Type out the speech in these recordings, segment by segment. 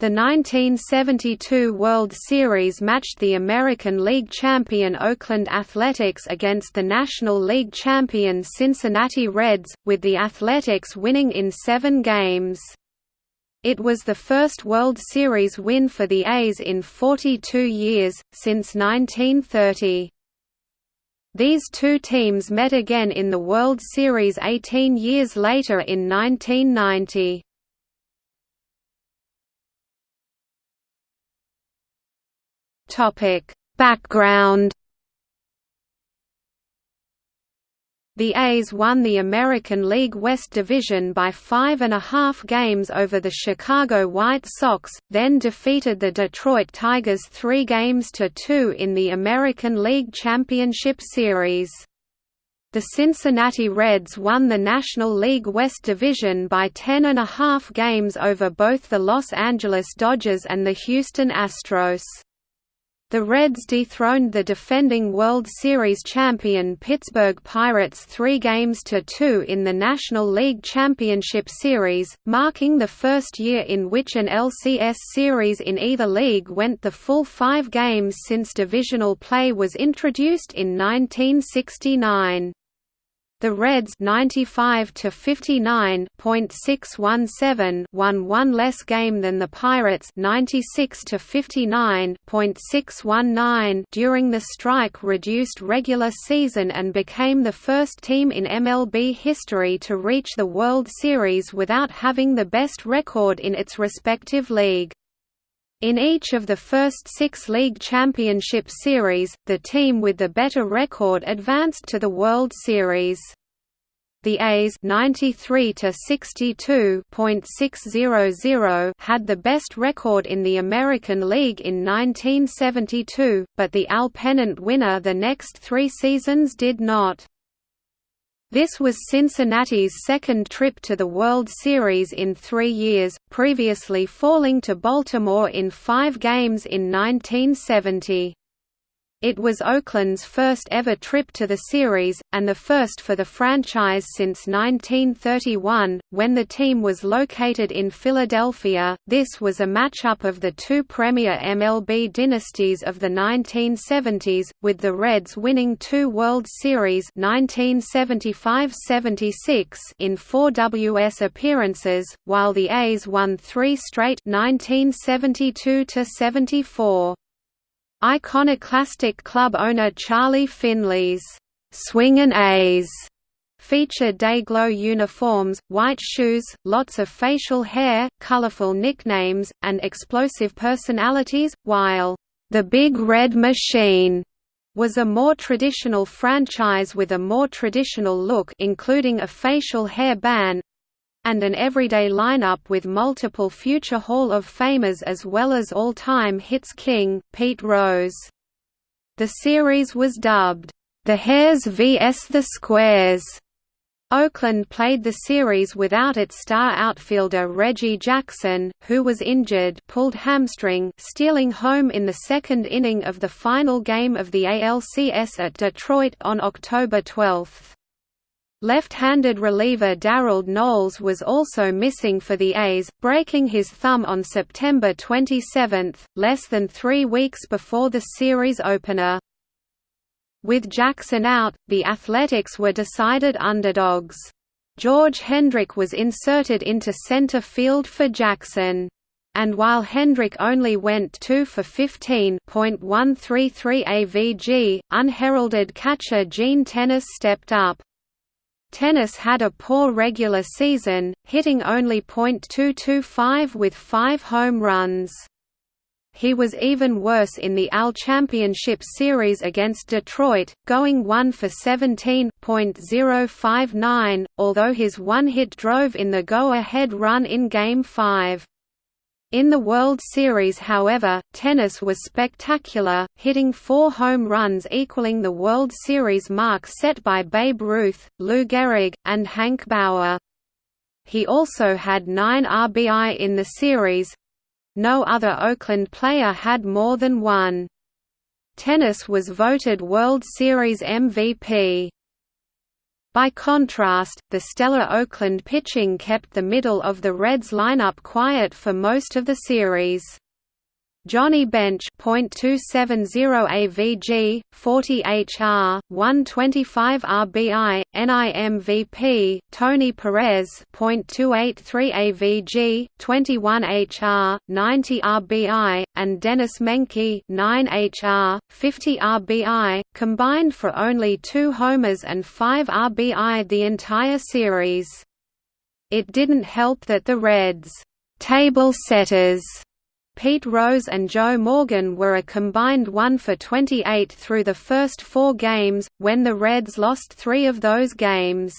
The 1972 World Series matched the American League champion Oakland Athletics against the National League champion Cincinnati Reds, with the Athletics winning in seven games. It was the first World Series win for the A's in 42 years, since 1930. These two teams met again in the World Series 18 years later in 1990. Topic Background The A's won the American League West Division by five and a half games over the Chicago White Sox, then defeated the Detroit Tigers three games to two in the American League Championship Series. The Cincinnati Reds won the National League West Division by ten and a half games over both the Los Angeles Dodgers and the Houston Astros. The Reds dethroned the defending World Series champion Pittsburgh Pirates three games to two in the National League Championship Series, marking the first year in which an LCS series in either league went the full five games since divisional play was introduced in 1969. The Reds 95 to 59.617 won one less game than the Pirates 96 to 59.619 during the strike-reduced regular season and became the first team in MLB history to reach the World Series without having the best record in its respective league. In each of the first six league championship series, the team with the better record advanced to the World Series. The A's 93 to 62.600 had the best record in the American League in 1972, but the AL pennant winner the next 3 seasons did not. This was Cincinnati's second trip to the World Series in three years, previously falling to Baltimore in five games in 1970. It was Oakland's first ever trip to the series, and the first for the franchise since 1931, when the team was located in Philadelphia. This was a matchup of the two premier MLB dynasties of the 1970s, with the Reds winning two World Series 1975–76 in four WS appearances, while the A's won three straight 1972–74. Iconoclastic club owner Charlie Finley's Swingin' A's featured Day-Glo uniforms, white shoes, lots of facial hair, colorful nicknames, and explosive personalities, while the Big Red Machine was a more traditional franchise with a more traditional look including a facial hair ban, and an everyday lineup with multiple future Hall of Famers as well as all-time hits king, Pete Rose. The series was dubbed, "...the Hairs vs the Squares." Oakland played the series without its star outfielder Reggie Jackson, who was injured pulled hamstring stealing home in the second inning of the final game of the ALCS at Detroit on October 12. Left-handed reliever Darold Knowles was also missing for the A's, breaking his thumb on September 27, less than three weeks before the series opener. With Jackson out, the Athletics were decided underdogs. George Hendrick was inserted into center field for Jackson. And while Hendrick only went 2 for 15.133 AVG, unheralded catcher Gene Tenace stepped up. Tenace had a poor regular season, hitting only .225 with five home runs. He was even worse in the AL Championship Series against Detroit, going 1 for 17.059, although his one hit drove in the go-ahead run in Game 5. In the World Series however, Tenace was spectacular, hitting four home runs equaling the World Series mark set by Babe Ruth, Lou Gehrig, and Hank Bauer. He also had nine RBI in the series—no other Oakland player had more than one. Tenace was voted World Series MVP. By contrast, the stellar Oakland pitching kept the middle of the Reds lineup quiet for most of the series. Johnny Bench .270 AVG, 40 HR, 125 RBI, NIMVP, Tony Perez .283 AVG, 21 HR, 90 RBI, and Dennis Menke 9 HR, 50 RBI, combined for only 2 homers and 5 RBI the entire series. It didn't help that the Reds' table setters Pete Rose and Joe Morgan were a combined 1 for 28 through the first four games, when the Reds lost three of those games.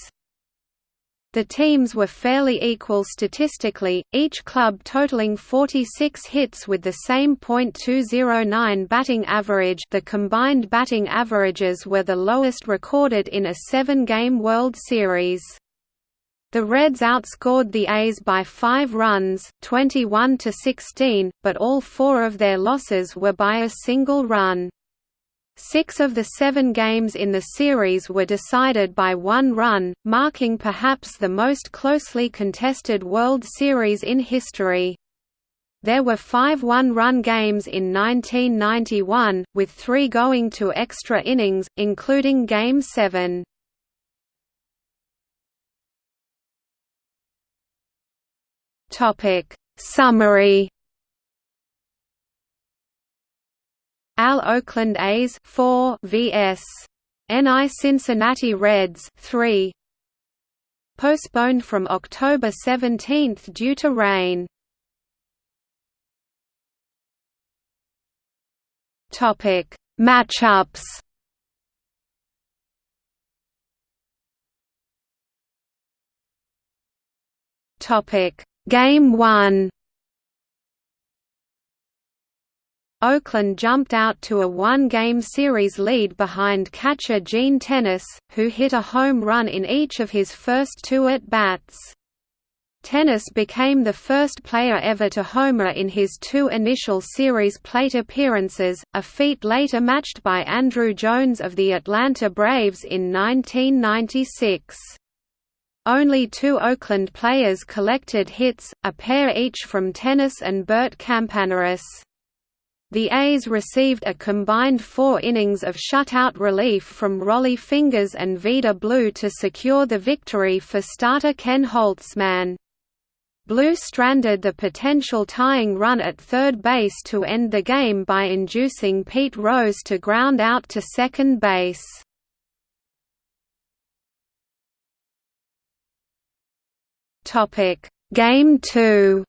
The teams were fairly equal statistically, each club totaling 46 hits with the same .209 batting average the combined batting averages were the lowest recorded in a seven-game World Series. The Reds outscored the A's by 5 runs, 21 to 16, but all four of their losses were by a single run. Six of the seven games in the series were decided by one run, marking perhaps the most closely contested World Series in history. There were five one-run games in 1991, with three going to extra innings, including Game 7. Topic. Summary. Al Oakland A's 4 vs. NI Cincinnati Reds 3 Postponed from October 17 due to rain. Topic. Matchups. Topic Game 1 Oakland jumped out to a one-game series lead behind catcher Gene Tenace, who hit a home run in each of his first two at-bats. Tenace became the first player ever to homer in his two initial series plate appearances, a feat later matched by Andruw Jones of the Atlanta Braves in 1996. Only two Oakland players collected hits, a pair each from Tenace and Bert Campaneris. The A's received a combined four innings of shutout relief from Rollie Fingers and Vida Blue to secure the victory for starter Ken Holtzman. Blue stranded the potential tying run at third base to end the game by inducing Pete Rose to ground out to second base. Topic: Game 2.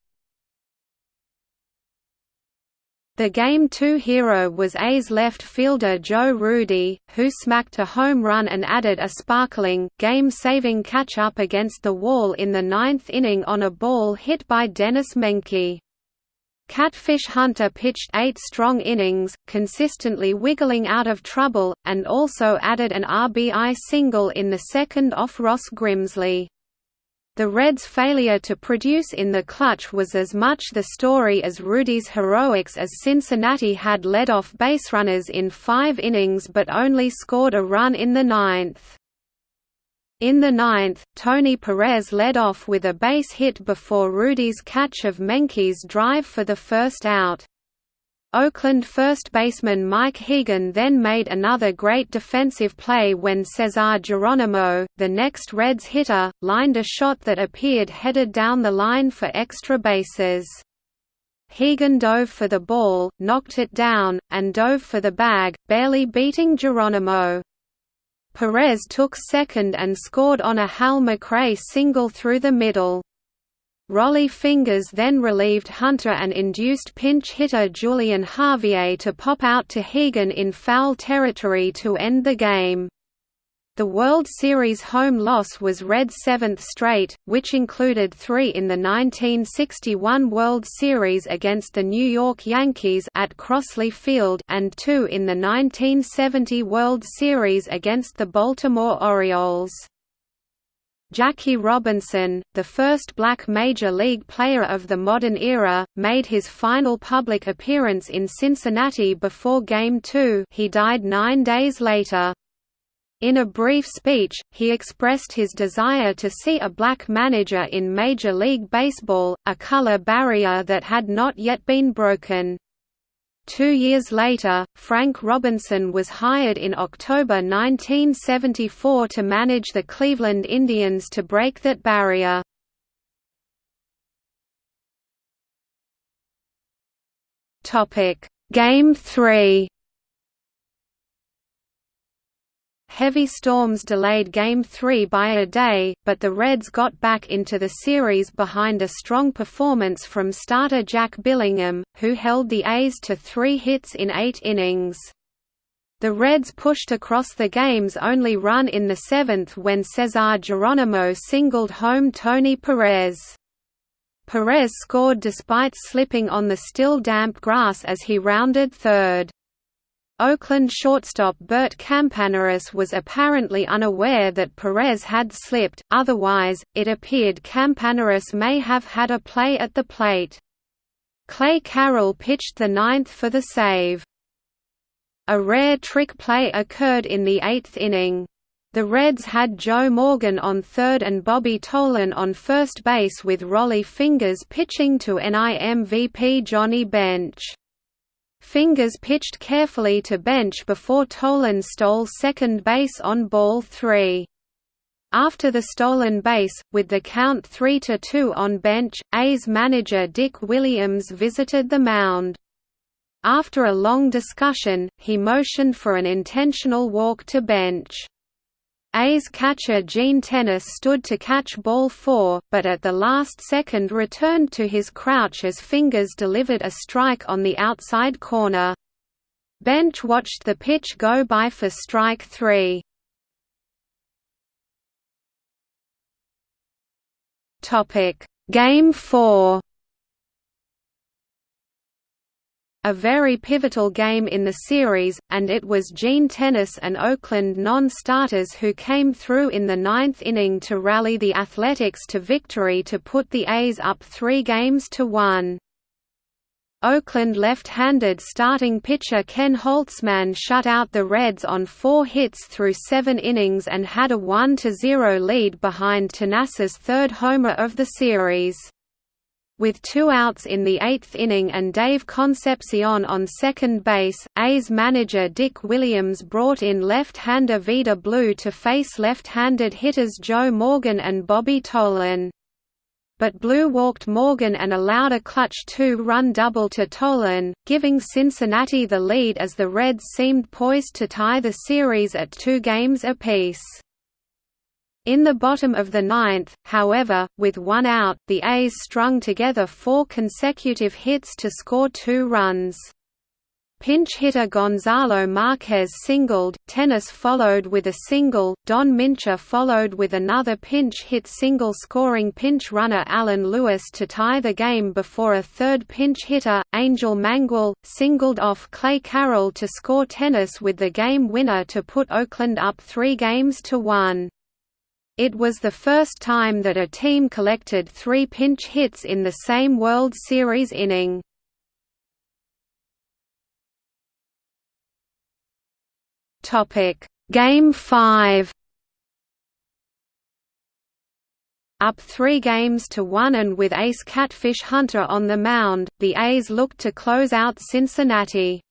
The Game 2 hero was A's left fielder Joe Rudi, who smacked a home run and added a sparkling, game-saving catch-up against the wall in the ninth inning on a ball hit by Dennis Menke. Catfish Hunter pitched eight strong innings, consistently wiggling out of trouble, and also added an RBI single in the second off Ross Grimsley. The Reds' failure to produce in the clutch was as much the story as Rudi's heroics as Cincinnati had led off baserunners in five innings but only scored a run in the ninth. In the ninth, Tony Perez led off with a base hit before Rudi's catch of Menke's drive for the first out. Oakland first baseman Mike Hegan then made another great defensive play when Cesar Geronimo, the next Reds hitter, lined a shot that appeared headed down the line for extra bases. Hegan dove for the ball, knocked it down, and dove for the bag, barely beating Geronimo. Perez took second and scored on a Hal McRae single through the middle. Rollie Fingers then relieved Hunter and induced pinch hitter Julian Javier to pop out to Hegan in foul territory to end the game. The World Series home loss was Red's seventh straight, which included three in the 1961 World Series against the New York Yankees at Crosley Field and two in the 1970 World Series against the Baltimore Orioles. Jackie Robinson, the first black major league player of the modern era, made his final public appearance in Cincinnati before Game 2 he died nine days later. In a brief speech, he expressed his desire to see a black manager in Major League Baseball, a color barrier that had not yet been broken. Two years later, Frank Robinson was hired in October 1974 to manage the Cleveland Indians to break that barrier. Game 3 Heavy storms delayed Game 3 by a day, but the Reds got back into the series behind a strong performance from starter Jack Billingham, who held the A's to three hits in eight innings. The Reds pushed across the game's only run in the seventh when Cesar Geronimo singled home Tony Perez. Perez scored despite slipping on the still damp grass as he rounded third. Oakland shortstop Bert Campaneris was apparently unaware that Perez had slipped, otherwise, it appeared Campaneris may have had a play at the plate. Clay Carroll pitched the ninth for the save. A rare trick play occurred in the eighth inning. The Reds had Joe Morgan on third and Bobby Tolan on first base with Rollie Fingers pitching to NIMVP Johnny Bench. Fingers pitched carefully to Bench before Tolan stole second base on ball three. After the stolen base, with the count 3–2 on Bench, A's manager Dick Williams visited the mound. After a long discussion, he motioned for an intentional walk to Bench. A's catcher Gene Tenace stood to catch ball four, but at the last second returned to his crouch as Fingers delivered a strike on the outside corner. Bench watched the pitch go by for strike three. Game 4 a very pivotal game in the series, and it was Gene Tenace and Oakland non-starters who came through in the ninth inning to rally the Athletics to victory to put the A's up three games to one. Oakland left-handed starting pitcher Ken Holtzman shut out the Reds on four hits through seven innings and had a 1–0 lead behind Tenace's third homer of the series. With two outs in the eighth inning and Dave Concepcion on second base, A's manager Dick Williams brought in left-hander Vida Blue to face left-handed hitters Joe Morgan and Bobby Tolan. But Blue walked Morgan and allowed a clutch two-run double to Tolan, giving Cincinnati the lead as the Reds seemed poised to tie the series at two games apiece. In the bottom of the ninth, however, with one out, the A's strung together four consecutive hits to score two runs. Pinch hitter Gonzalo Marquez singled, Tenace followed with a single, Don Mincher followed with another pinch hit single scoring pinch runner Alan Lewis to tie the game before a third pinch hitter, Angel Mangual, singled off Clay Carroll to score Tenace with the game winner to put Oakland up three games to one. It was the first time that a team collected three pinch hits in the same World Series inning. Game 5 Up three games to one and with ace Catfish Hunter on the mound, the A's looked to close out Cincinnati.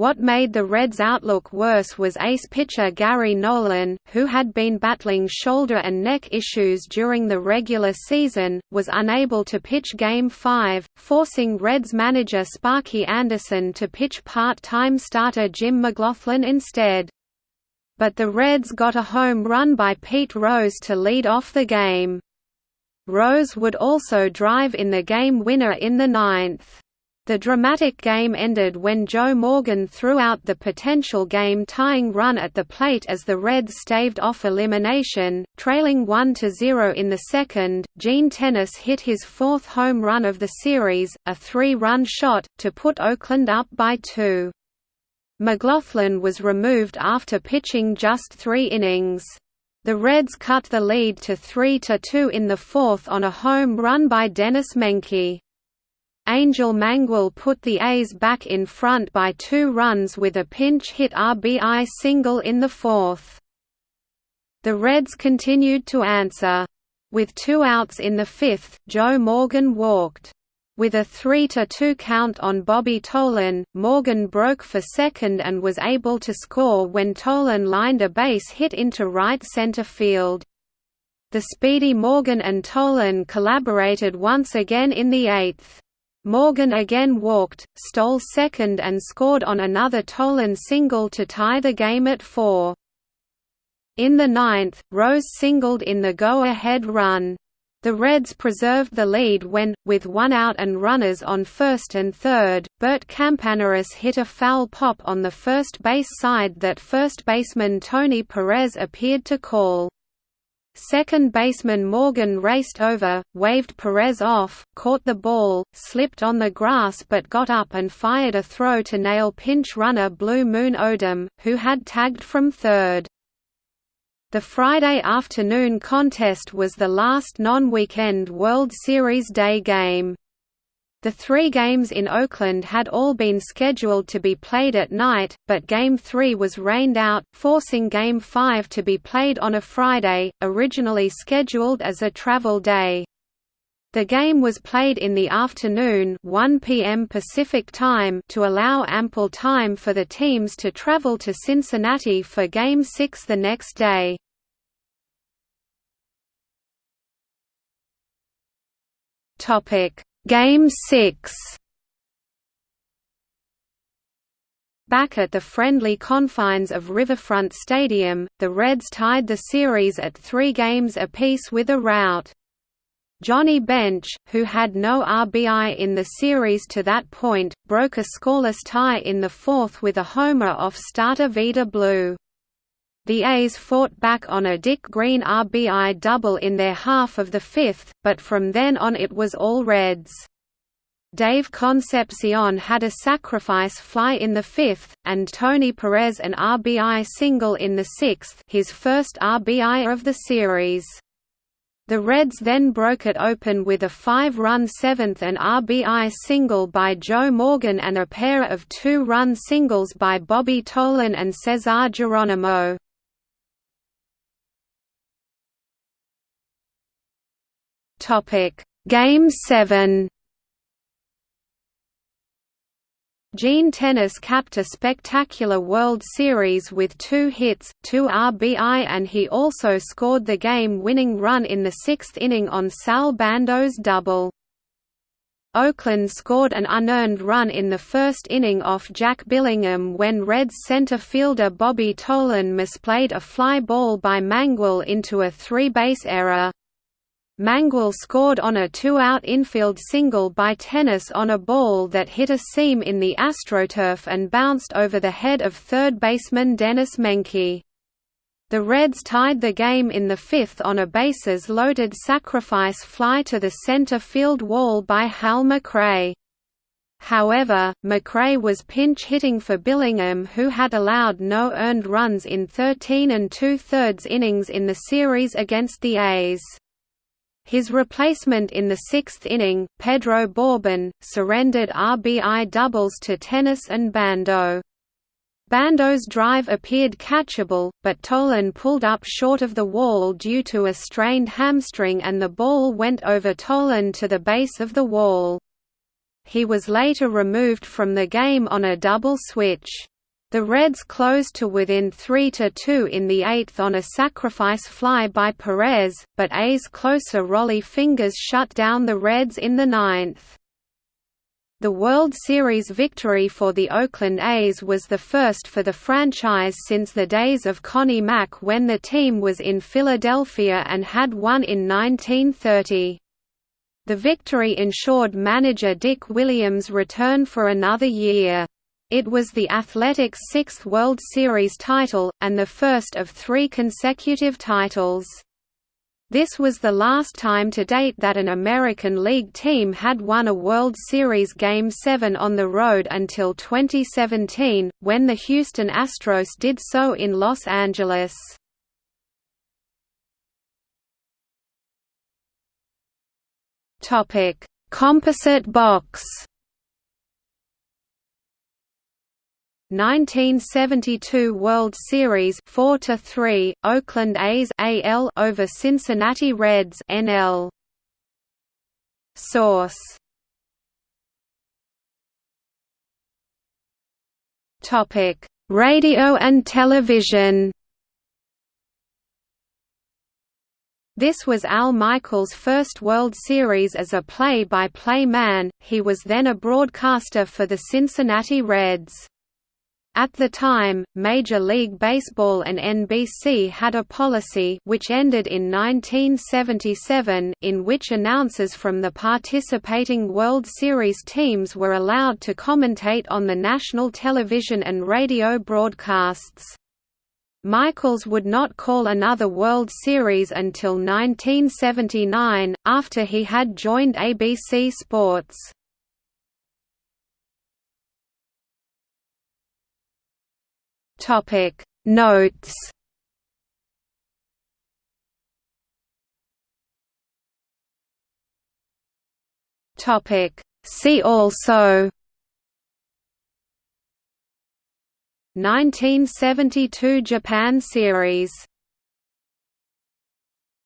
What made the Reds' outlook worse was ace pitcher Gary Nolan, who had been battling shoulder and neck issues during the regular season, was unable to pitch Game 5, forcing Reds manager Sparky Anderson to pitch part-time starter Jim McGlothlin instead. But the Reds got a home run by Pete Rose to lead off the game. Rose would also drive in the game winner in the ninth. The dramatic game ended when Joe Morgan threw out the potential game-tying run at the plate as the Reds staved off elimination, trailing 1–0 in the second. Gene Tenace hit his fourth home run of the series, a three-run shot, to put Oakland up by two. McGlothlin was removed after pitching just three innings. The Reds cut the lead to 3–2 in the fourth on a home run by Dennis Menke. Angel Mangual put the A's back in front by two runs with a pinch hit RBI single in the fourth. The Reds continued to answer. With two outs in the fifth, Joe Morgan walked. With a 3–2 count on Bobby Tolan, Morgan broke for second and was able to score when Tolan lined a base hit into right center field. The speedy Morgan and Tolan collaborated once again in the eighth. Morgan again walked, stole second and scored on another Tolan single to tie the game at four. In the ninth, Rose singled in the go-ahead run. The Reds preserved the lead when, with one out and runners on first and third, Bert Campaneris hit a foul pop on the first base side that first baseman Tony Perez appeared to call. Second baseman Morgan raced over, waved Perez off, caught the ball, slipped on the grass but got up and fired a throw to nail pinch runner Blue Moon Odom, who had tagged from third. The Friday afternoon contest was the last non-weekend World Series day game. The three games in Oakland had all been scheduled to be played at night, but Game 3 was rained out, forcing Game 5 to be played on a Friday, originally scheduled as a travel day. The game was played in the afternoon 1 p.m. Pacific Time to allow ample time for the teams to travel to Cincinnati for Game 6 the next day. Game 6 Back at the friendly confines of Riverfront Stadium, the Reds tied the series at three games apiece with a rout. Johnny Bench, who had no RBI in the series to that point, broke a scoreless tie in the fourth with a homer off starter Vida Blue. The A's fought back on a Dick Green RBI double in their half of the fifth, but from then on it was all Reds. Dave Concepcion had a sacrifice fly in the fifth, and Tony Perez an RBI single in the sixth his first RBI of the series. The Reds then broke it open with a five-run seventh and RBI single by Joe Morgan and a pair of two-run singles by Bobby Tolan and Cesar Geronimo. Game 7 Gene Tenace capped a spectacular World Series with two hits, two RBI and he also scored the game-winning run in the sixth inning on Sal Bando's double. Oakland scored an unearned run in the first inning off Jack Billingham when Reds center fielder Bobby Tolan misplayed a fly ball by Mangual into a three-base error. Mangual scored on a two-out infield single by Tenace on a ball that hit a seam in the AstroTurf and bounced over the head of third baseman Dennis Menke. The Reds tied the game in the fifth on a bases-loaded sacrifice fly to the center field wall by Hal McRae. However, McRae was pinch hitting for Billingham who had allowed no earned runs in 13 and two-thirds innings in the series against the A's. His replacement in the sixth inning, Pedro Bourbon, surrendered RBI doubles to Tenace and Bando. Bando's drive appeared catchable, but Tolan pulled up short of the wall due to a strained hamstring and the ball went over Tolan to the base of the wall. He was later removed from the game on a double switch. The Reds closed to within 3–2 in the eighth on a sacrifice fly by Perez, but A's closer Rollie Fingers shut down the Reds in the ninth. The World Series victory for the Oakland A's was the first for the franchise since the days of Connie Mack when the team was in Philadelphia and had won in 1930. The victory ensured manager Dick Williams' return for another year. It was the Athletics' sixth World Series title, and the first of three consecutive titles. This was the last time to date that an American League team had won a World Series Game 7 on the road until 2017, when the Houston Astros did so in Los Angeles. Composite box 1972 World Series 4 to 3 Oakland A's AL over Cincinnati Reds NL Source. Topic. Radio and television. This was Al Michaels' first World Series as a play-by-play -play man, he was then a broadcaster for the Cincinnati Reds. At the time, Major League Baseball and NBC had a policy which ended in 1977 in which announcers from the participating World Series teams were allowed to commentate on the national television and radio broadcasts. Michaels would not call another World Series until 1979, after he had joined ABC Sports. Notes. Topic. See also. 1972 Japan Series